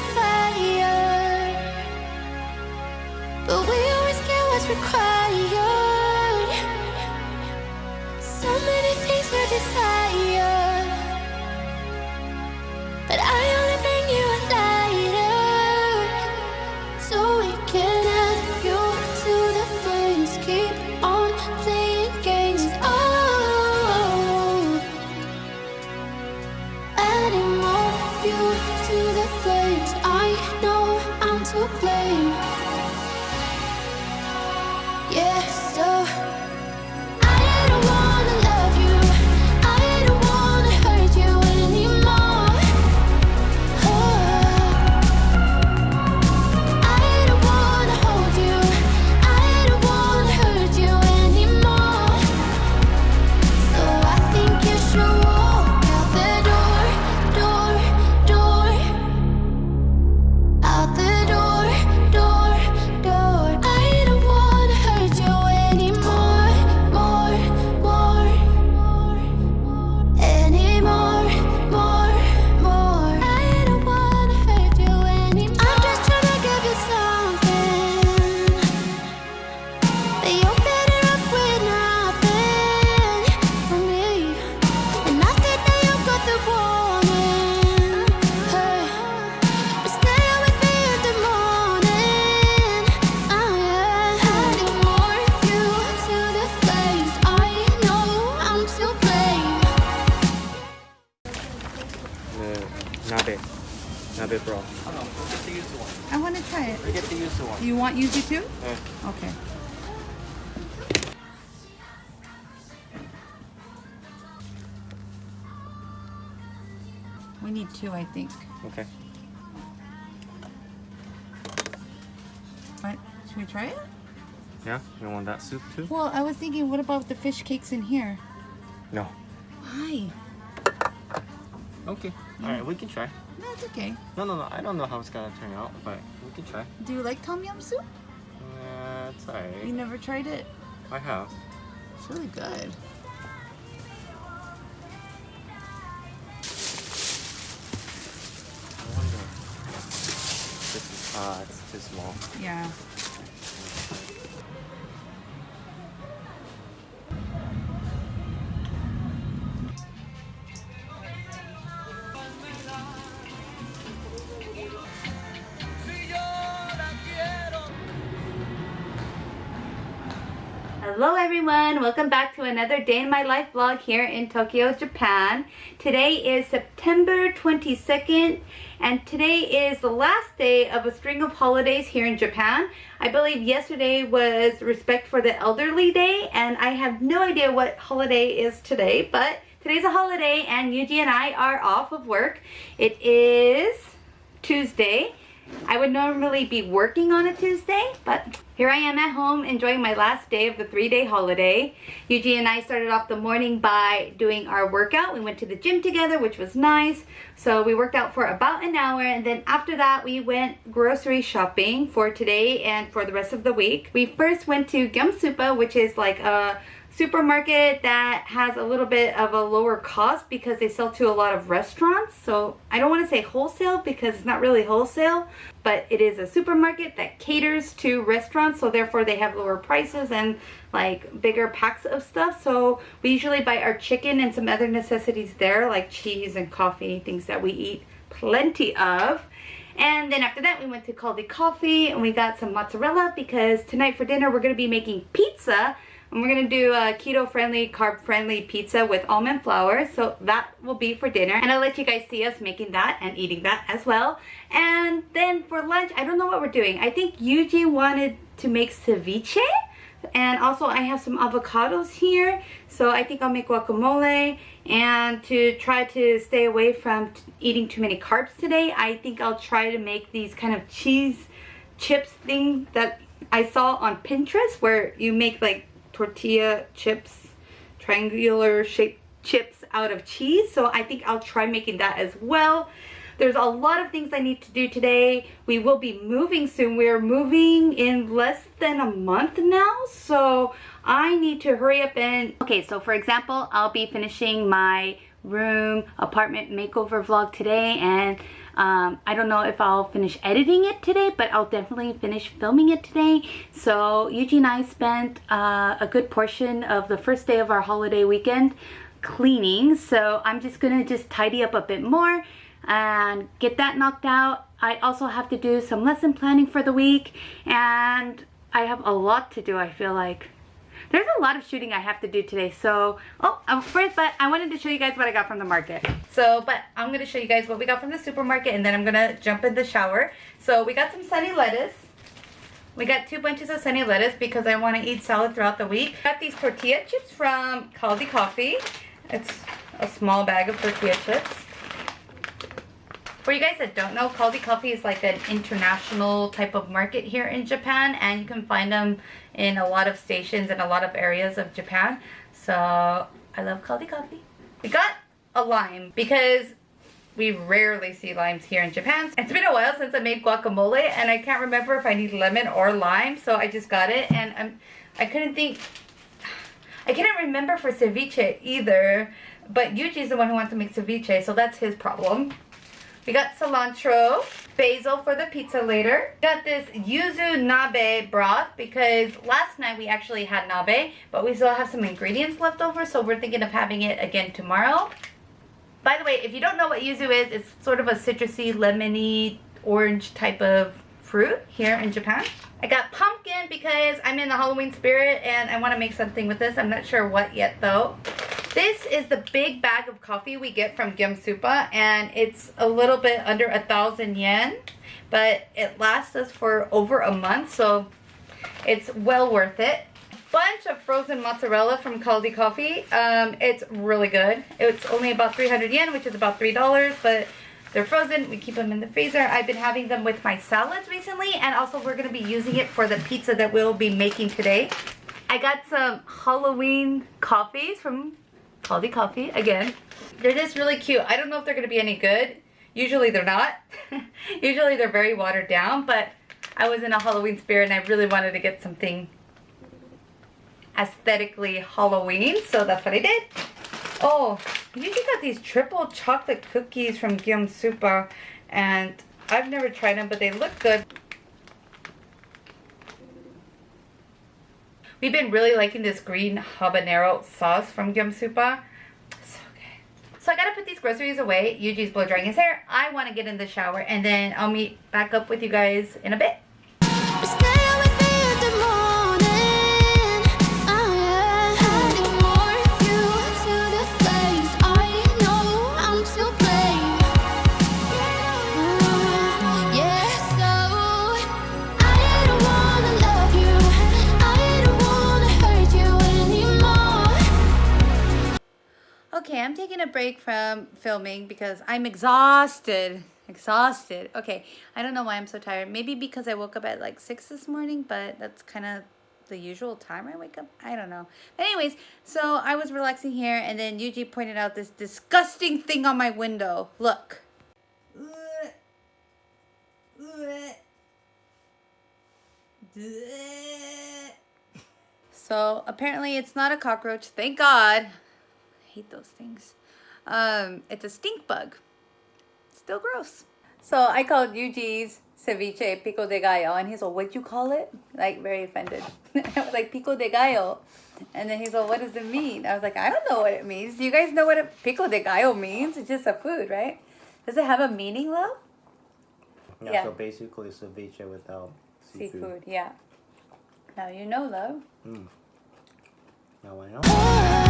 fire. But we always get what's required. not use you too? Yeah. Okay. We need two, I think. Okay. What? Should we try it? Yeah? You want that soup too? Well, I was thinking, what about the fish cakes in here? No. Why? Okay. All right, we can try. No, it's okay. No, no, no. I don't know how it's gonna turn out, but we can try. Do you like tom yum soup? Yeah, it's alright. You never tried it? I have. It's really good. I wonder. This is, uh, it's too small. Yeah. Hello everyone, welcome back to another day in my life vlog here in Tokyo, Japan. Today is September 22nd and today is the last day of a string of holidays here in Japan. I believe yesterday was Respect for the Elderly Day and I have no idea what holiday is today, but today's a holiday and Yuji and I are off of work. It is Tuesday. I would normally be working on a Tuesday, but here I am at home enjoying my last day of the three-day holiday. Yuji and I started off the morning by doing our workout. We went to the gym together, which was nice. So we worked out for about an hour, and then after that, we went grocery shopping for today and for the rest of the week. We first went to Gyumsupa, which is like a supermarket that has a little bit of a lower cost because they sell to a lot of restaurants. So I don't want to say wholesale because it's not really wholesale, but it is a supermarket that caters to restaurants. So therefore they have lower prices and like bigger packs of stuff. So we usually buy our chicken and some other necessities there like cheese and coffee, things that we eat plenty of. And then after that, we went to Kaldi Coffee and we got some mozzarella because tonight for dinner, we're going to be making pizza. And we're to do a keto-friendly, carb-friendly pizza with almond flour. So that will be for dinner. And I'll let you guys see us making that and eating that as well. And then for lunch, I don't know what we're doing. I think Yuji wanted to make ceviche. And also I have some avocados here. So I think I'll make guacamole. And to try to stay away from eating too many carbs today, I think I'll try to make these kind of cheese chips thing that I saw on Pinterest where you make like tortilla chips, triangular shaped chips out of cheese. So I think I'll try making that as well. There's a lot of things I need to do today. We will be moving soon. We're moving in less than a month now. So I need to hurry up and... Okay, so for example, I'll be finishing my room apartment makeover vlog today and Um, I don't know if I'll finish editing it today, but I'll definitely finish filming it today. So Yuji and I spent uh, a good portion of the first day of our holiday weekend cleaning. So I'm just gonna just tidy up a bit more and get that knocked out. I also have to do some lesson planning for the week and I have a lot to do I feel like. There's a lot of shooting I have to do today. So, oh, um, first, but I wanted to show you guys what I got from the market. So, but I'm going to show you guys what we got from the supermarket and then I'm going to jump in the shower. So, we got some sunny lettuce. We got two bunches of sunny lettuce because I want to eat salad throughout the week. Got these tortilla chips from Kaldi Coffee. It's a small bag of tortilla chips. For you guys that don't know, Kaldi Coffee is like an international type of market here in Japan and you can find them in a lot of stations in a lot of areas of Japan. So I love Kaldi Coffee. We got a lime because we rarely see limes here in Japan. It's been a while since I made guacamole and I can't remember if I need lemon or lime so I just got it and I'm, I couldn't think, I couldn't remember for ceviche either but Yuji's the one who wants to make ceviche so that's his problem. We got cilantro, basil for the pizza later. Got this yuzu nabe broth because last night we actually had nabe, but we still have some ingredients left over, so we're thinking of having it again tomorrow. By the way, if you don't know what yuzu is, it's sort of a citrusy, lemony, orange type of fruit here in Japan. I got pumpkin because I'm in the Halloween spirit and I want to make something with this. I'm not sure what yet though. This is the big bag of coffee we get from Gyumsupa and it's a little bit under a thousand yen but it lasts us for over a month so it's well worth it. Bunch of frozen mozzarella from Kaldi Coffee. Um, it's really good. It's only about 300 yen which is about $3 but they're frozen. We keep them in the freezer. I've been having them with my salads recently and also we're going to be using it for the pizza that we'll be making today. I got some Halloween coffees from Kaldi Coffee again. They're just really cute. I don't know if they're going to be any good. Usually they're not. Usually they're very watered down, but I was in a Halloween spirit and I really wanted to get something aesthetically Halloween, so that's what I did. Oh, you just got these triple chocolate cookies from Gyumsupa and I've never tried them, but they look good. We've been really liking this green habanero sauce from Gyumsupa. So good. So I gotta put these groceries away. Yuji's blow drying his hair. I wanna get in the shower and then I'll meet back up with you guys in a bit. Break from filming because I'm exhausted. Exhausted. Okay, I don't know why I'm so tired. Maybe because I woke up at like 6 this morning, but that's kind of the usual time I wake up. I don't know. But anyways, so I was relaxing here and then Yuji pointed out this disgusting thing on my window. Look. So apparently it's not a cockroach. Thank God. I hate those things. Um, it's a stink bug. Still gross. So I called Yuji's ceviche pico de gallo, and he's like, "What'd you call it?" Like very offended. I was like, "Pico de gallo," and then he's like, "What does it mean?" I was like, "I don't know what it means. Do you guys know what a pico de gallo means? It's just a food, right? Does it have a meaning, love? Yeah, Yeah. so basically ceviche without seafood. Seafood, yeah. Now you know, love. Mm. Now I know.